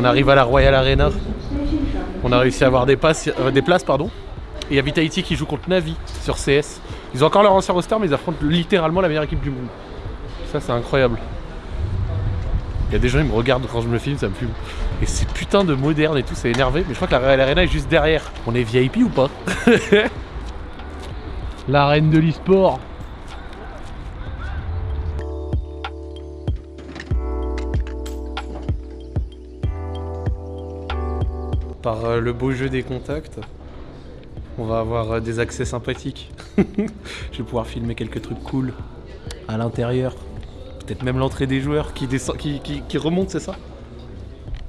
On arrive à la Royal Arena. On a réussi à avoir des, euh, places. pardon. Et il y a Vitality qui joue contre Navi sur CS. Ils ont encore leur ancien roster, mais ils affrontent littéralement la meilleure équipe du monde. Ça, c'est incroyable. Il y a des gens qui me regardent quand je me filme, ça me fume. Et c'est putain de moderne et tout, c'est énervé. Mais je crois que la Royal Arena est juste derrière. On est VIP ou pas? La reine de l'e-sport. Par euh, le beau jeu des contacts, on va avoir euh, des accès sympathiques. je vais pouvoir filmer quelques trucs cool à l'intérieur. Peut-être même l'entrée des joueurs qui, descend, qui, qui, remonte, c'est ça?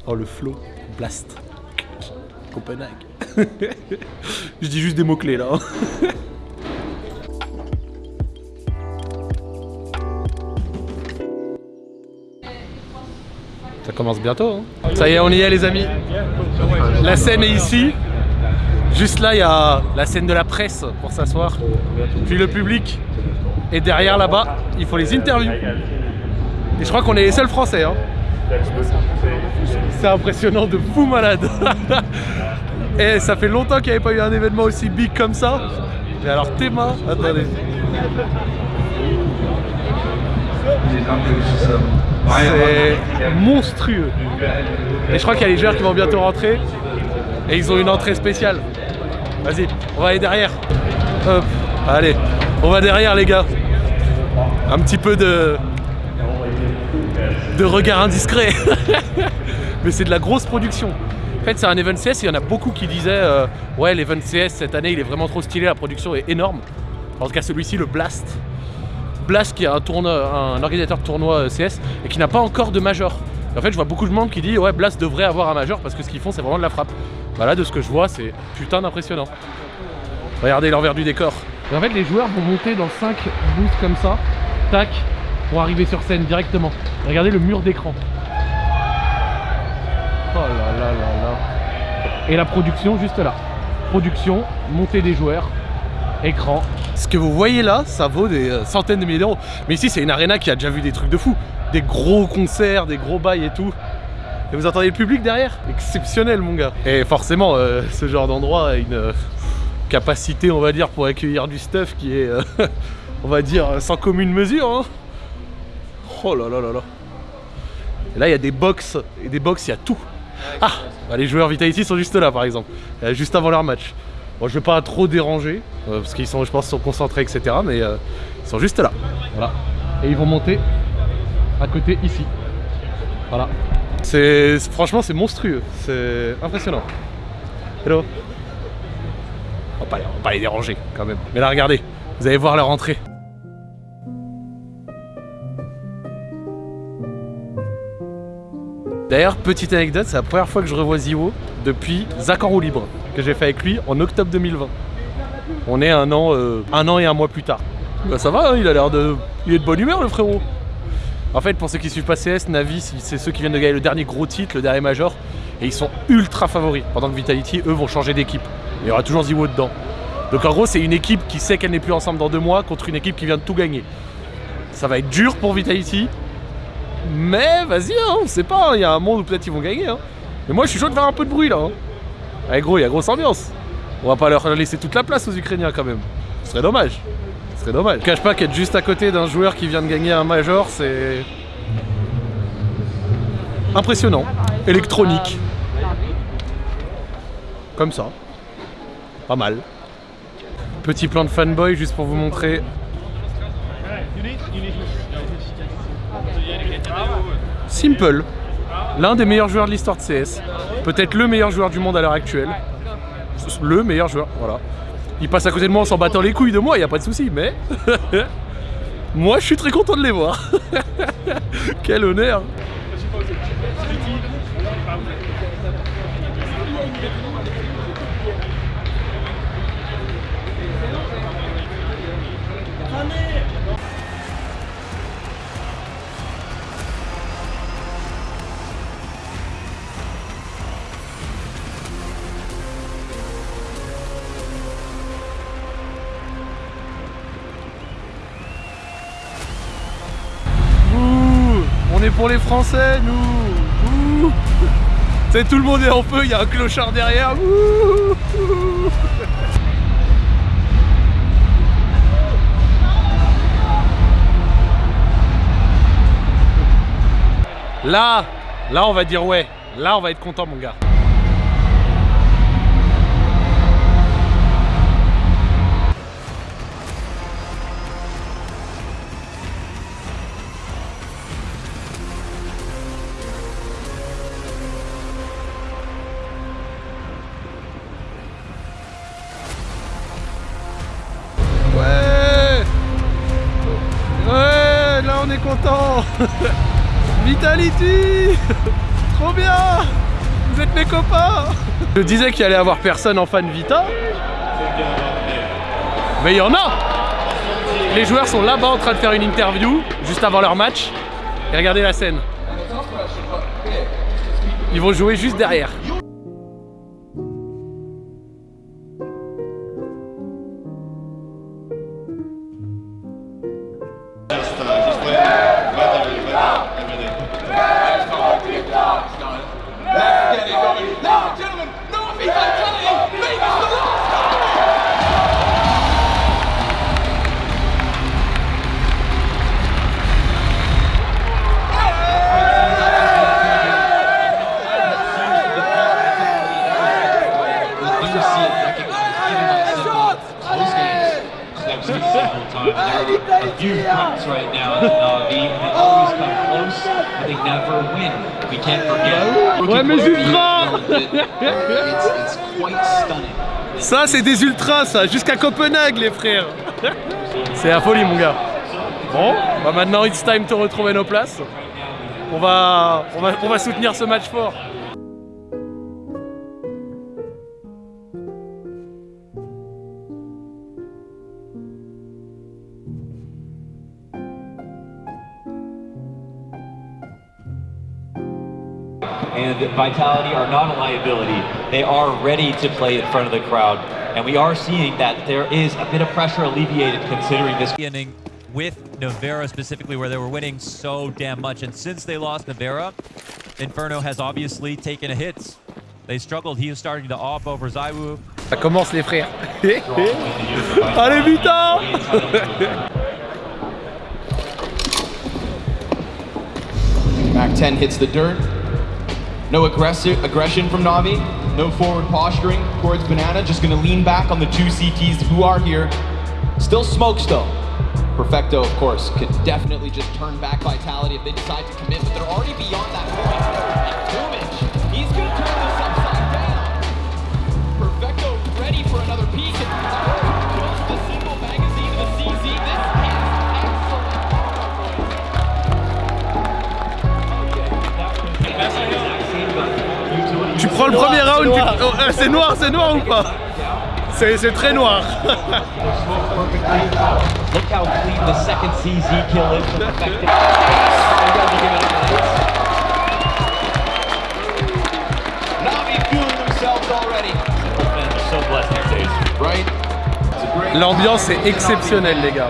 Oh le flow, blast. Copenhague. je dis juste des mots-clés là. Ça commence bientôt. Hein. Ça y est, on y est les amis. La scène est ici. Juste là, il y a la scène de la presse pour s'asseoir. Puis le public. Et derrière là-bas, il faut les interviews. Et je crois qu'on est les seuls français. Hein. C'est impressionnant de fou malade. Et ça fait longtemps qu'il n'y avait pas eu un événement aussi big comme ça. Et alors Théma, attendez. C'est monstrueux. Et je crois qu'il y a les joueurs qui vont bientôt rentrer. Et ils ont une entrée spéciale. Vas-y, on va aller derrière. Hop, allez, on va derrière les gars. Un petit peu de... de regard indiscret. Mais c'est de la grosse production. En fait, c'est un event CS, il y en a beaucoup qui disaient euh, Ouais, l'event CS cette année, il est vraiment trop stylé, la production est énorme. En tout cas, celui-ci, le Blast. Blast qui est un, tournoi, un organisateur de tournoi euh, CS et qui n'a pas encore de major. En fait, je vois beaucoup de monde qui dit Ouais, Blast devrait avoir un major parce que ce qu'ils font, c'est vraiment de la frappe. Voilà, de ce que je vois, c'est putain d'impressionnant. Regardez l'envers du décor. En fait, les joueurs vont monter dans 5 boosts comme ça, tac, pour arriver sur scène directement. Regardez le mur d'écran. Oh là là là là. Et la production juste là. Production, montée des joueurs, écran. Ce que vous voyez là, ça vaut des euh, centaines de milliers d'euros. Mais ici, c'est une arena qui a déjà vu des trucs de fou. Des gros concerts, des gros bails et tout. Et vous entendez le public derrière? Exceptionnel, mon gars. Et forcément, euh, ce genre d'endroit a une euh, capacité, on va dire, pour accueillir du stuff qui est, on va dire, sans commune mesure. Hein. Oh là là là là. Là, il y a des box. Et des box, il y a tout. Ah bah, Les joueurs Vitality sont juste là, par exemple. Juste avant leur match. Bon, je vais pas trop déranger, euh, parce qu'ils sont, je pense, sont concentrés, etc. Mais euh, ils sont juste là. Voilà. Et ils vont monter à côté ici. Voilà. C'est franchement c'est monstrueux, c'est impressionnant. Hello. On va, pas, va pas les déranger quand même. Mais là regardez, vous allez voir leur entrée. D'ailleurs, petite anecdote, c'est la première fois que je revois Ziwo depuis en roue libre, que j'ai fait avec lui en octobre 2020. On est un an, euh, un an et un mois plus tard. Bah ça va, hein, il a l'air de... Il est de bonne humeur le frérot. En fait, pour ceux qui suivent pas CS, Navi, c'est ceux qui viennent de gagner le dernier gros titre, le dernier major, et ils sont ultra favoris. Pendant que Vitality, eux, vont changer d'équipe. Il y aura toujours Ziwo dedans. Donc en gros, c'est une équipe qui sait qu'elle n'est plus ensemble dans deux mois contre une équipe qui vient de tout gagner. Ça va être dur pour Vitality, mais vas-y, hein, on sait pas, il y a un monde où peut-être ils vont gagner. Hein. Mais moi je suis chaud de faire un peu de bruit là. Allez gros, il y a grosse ambiance. On va pas leur laisser toute la place aux Ukrainiens quand même. Ce serait dommage. Ce serait dommage. Je cache pas qu'être juste à côté d'un joueur qui vient de gagner un major, c'est... Impressionnant. Électronique. Comme ça. Pas mal. Petit plan de fanboy juste pour vous montrer Simple, l'un des meilleurs joueurs de l'histoire de CS, peut-être le meilleur joueur du monde à l'heure actuelle, le meilleur joueur, voilà. Il passe à côté de moi en s'en battant les couilles de moi, il n'y a pas de souci, mais moi je suis très content de les voir. Quel honneur pour les Français, nous sais, tout le monde est en feu, il y a un clochard derrière. Là, là on va dire ouais. Là on va être content mon gars. Je disais qu'il allait avoir personne en fan Vita. Mais il y en a Les joueurs sont là-bas en train de faire une interview, juste avant leur match. Et regardez la scène. Ils vont jouer juste derrière. Right now that Navi they always come close, but they never win. We can't forget. Ouais, mais ultras It's, it's quite stunning. Ça, c'est des ultras, ça, jusqu'à Copenhague, les frères. c'est la folie, mon gars. Bon, bah maintenant, it's time to retrouver nos places. On va, on va, on va soutenir ce match fort. And Vitality are not a liability. They are ready to play in front of the crowd. And we are seeing that there is a bit of pressure alleviated considering this inning with Navera specifically where they were winning so damn much. And since they lost Navera, Inferno has obviously taken a hit. They struggled. He is starting to op over Zaiwu. Ça commence, les frères. Allez, putain Mac 10 hits the dirt. No aggressive aggression from Navi. No forward posturing towards Banana. Just gonna lean back on the two CTs who are here. Still smokes though. Perfecto, of course, could definitely just turn back Vitality if they decide to commit, but they're already beyond that point. And he's gonna turn this upside down. Perfecto ready for another piece. Le premier round, tu- oh, euh, c'est noir, c'est noir ou pas C'est très noir. L'ambiance est exceptionnelle, les gars.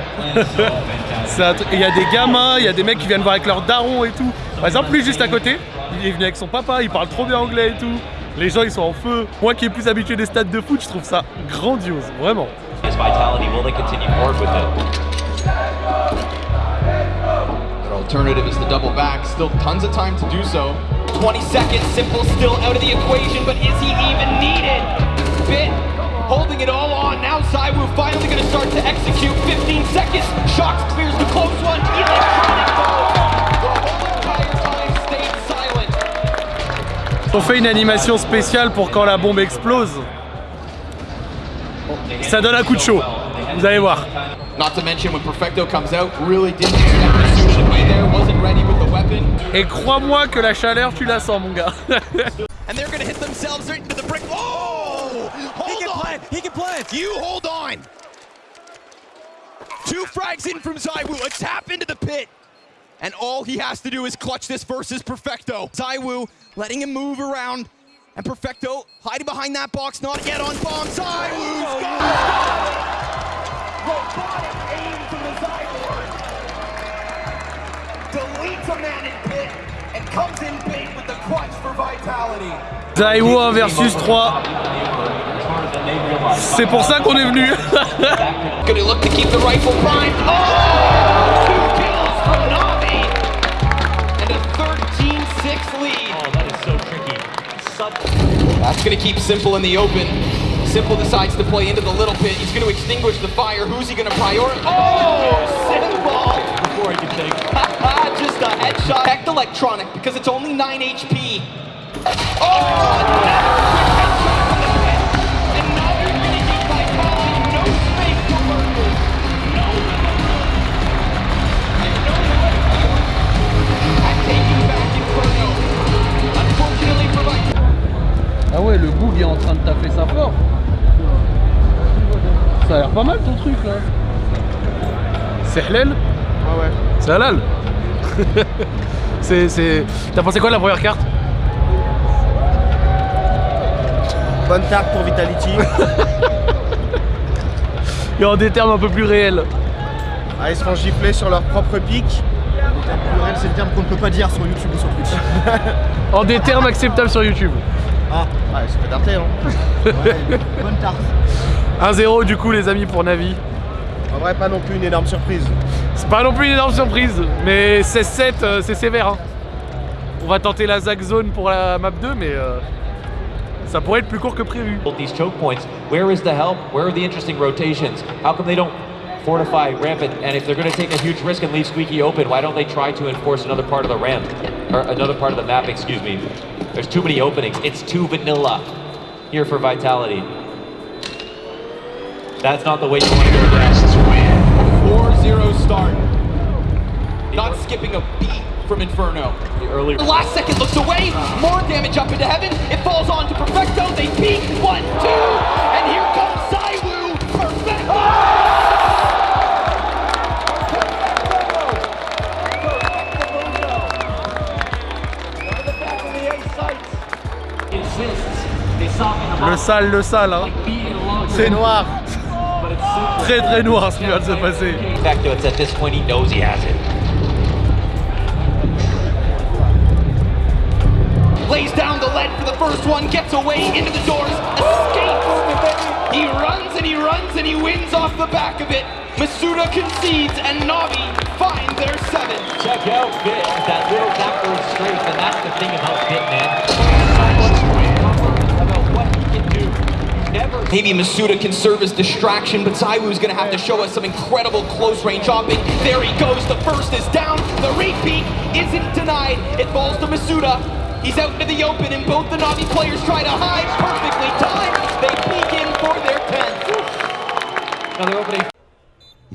Il y a des gamins, il y a des mecs qui viennent voir avec leur daron et tout. Par exemple, lui juste à côté, il est venu avec son papa, il parle trop bien anglais et tout. Les gens ils sont en feu. Moi qui est plus habitué des stades de foot, je trouve ça grandiose, vraiment. Vitality, will they continue forward with it? Their alternative is the double back. Still tons of time to do so. 20 seconds, Simple still out of the equation, but is he even needed? Bit holding it all on. Now Zywoo finally going to start to execute. 15 seconds. Shocks clears the close one. Electronic On fait une animation spéciale pour quand la bombe explose. Ça donne un coup de chaud. Vous allez voir. Not to mention when Perfecto comes out, really didn't expect the suit to be there, wasn't ready with the weapon. Et crois-moi que la chaleur, tu la sens, mon gars. And they're gonna hit themselves right into the brick. Oh! Hold He can on! plant. He can plant. You hold on! Two frags in from Zywoo, a tap into the pit. And all he has to do is clutch this versus Perfecto. Zywoo letting him move around. And Perfecto hiding behind that box, not yet on bomb. Zywoo's got it! Robotic aim from the Zywoo. Deletes a man in pit and comes in big with the clutch for Vitality. Daiwo 1 versus 3. C'est pour ça qu'on est venu. Gonna look to keep the rifle primed. Oh! That's gonna keep Simple in the open. Simple decides to play into the little pit. He's gonna extinguish the fire. Who's he gonna prioritize? Oh! Simple! before I can think. Just a headshot. Hecked electronic because it's only 9 HP. Oh! oh pas mal ton truc là. C'est halal Ah ouais. C'est halal C'est... c'est... T'as pensé quoi de la première carte? Bonne tarte pour Vitality. Et en des termes un peu plus réels. ah, ils se font gifler sur leur propre pic. Le terme pluriel, c'est le terme qu'on ne peut pas dire sur YouTube ou sur Twitch. En des termes acceptables sur YouTube. ah, ouais, c'est pas darté, hein. Ouais, bonne tarte. 1-0 du coup les amis pour Navi. En vrai, pas non plus une énorme surprise. C'est pas non plus une énorme surprise, mais 16-7 euh, c'est sévère. hein. On va tenter la Zag Zone pour la map 2, mais euh, ça pourrait être plus court que prévu. These choke points. Where is the help? Where are the interesting rotations? How come they don't fortify Rampant? And if they're going to take a huge risk and leave Squeaky open, why don't they try to enforce another part of the ramp? Or another part of the map, excuse me. There's too many openings. It's too vanilla here for Vitality. That's not the way you want to go down. 4-0 start. Not skipping a beat from Inferno. The early The last second looks away. More damage up into heaven. It falls on to Perfecto. They peek. One, two. And here comes Saiwu. Perfecto. Le sale, le sale, hein. C'est noir. Très très noir ce qui vient de se passer. Perfecto, it's at this point he knows he has it. Lays down the lead for the first one. Gets away into the doors. Escapes. He runs and he runs and he wins off the back of it. Masuda concedes and Navi find their seven. Check out Bit, that little backward strength, and that's the thing about Bit, man. About what he can do. Never Maybe Masuda can serve as distraction, but Zaiwu's gonna have to show us some incredible close range hopping. There he goes, the first is down, the repeat isn't denied. It falls to Masuda. He's out into the open, and both the Navi players try to hide.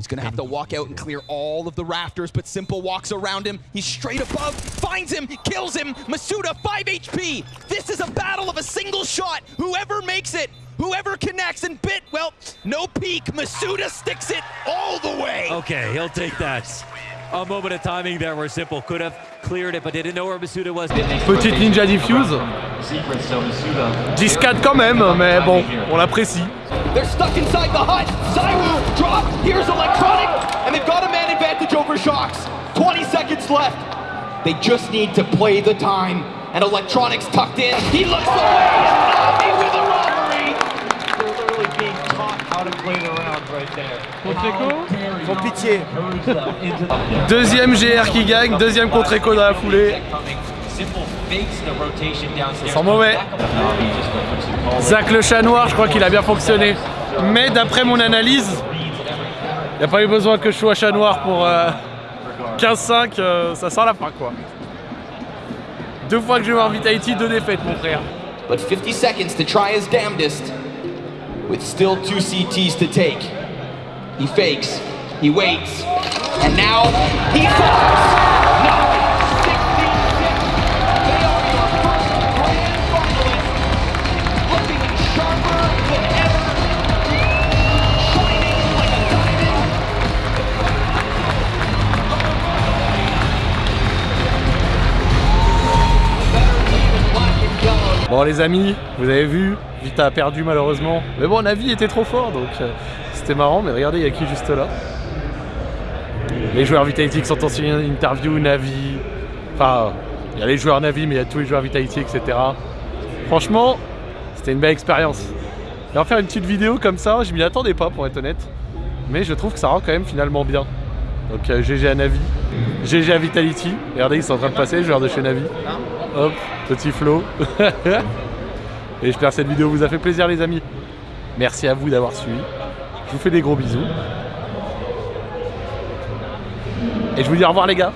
He's gonna have to walk out and clear all of the rafters, but Simple walks around him. He's straight above, finds him, kills him. Masuda, 5 HP. This is a battle of a single shot. Whoever makes it, whoever connects, and Bit, well, no peek. Masuda sticks it all the way. Okay, he'll take that. A moment of timing there where Simple could have cleared it, but they didn't know where Masuda was. Petite ninja diffuse. secrets, so Masuda 10-4 quand même, mais bon, on l'apprécie. They're stuck inside the hut. Zaiwu drop. Here's Electronic. And they've got a man advantage over Shocks. 20 seconds left. They just need to play the time. And Electronic's tucked in. He looks away. Navi with a robbery. They're literally being taught how to play the round right there. Sans pitié. Deuxième GR qui gagne, deuxième contre Echo dans la foulée. Downstairs. Sans mauvais. Zach le chat noir, je crois qu'il a bien fonctionné. Mais d'après mon analyse, il n'y a pas eu besoin que je sois chat noir pour euh, 15-5, euh, ça sent la fin quoi. Deux fois que je vais voir Vitality, deux défaites mon frère. But 50 seconds to try his damnedest. With still two CTs to take. He fakes. He waits. And now he fires. Bon les amis, vous avez vu, Vita a perdu malheureusement. Mais bon, Navi était trop fort donc euh, c'était marrant. Mais regardez, il y a qui juste là? Les joueurs Vitality qui sont en interview, Navi. Enfin, Il y a les joueurs Navi, mais il y a tous les joueurs Vitality, etc. Franchement, c'était une belle expérience. Et en faire une petite vidéo comme ça, je m'y attendais pas pour être honnête. Mais je trouve que ça rend quand même finalement bien. Donc euh, GG à Navi, GG à Vitality. Regardez, ils sont en train de passer, les joueurs de chez Navi. Hop, petit flow. Et j'espère que cette vidéo vous a fait plaisir les amis. Merci à vous d'avoir suivi. Je vous fais des gros bisous. Et je vous dis au revoir les gars.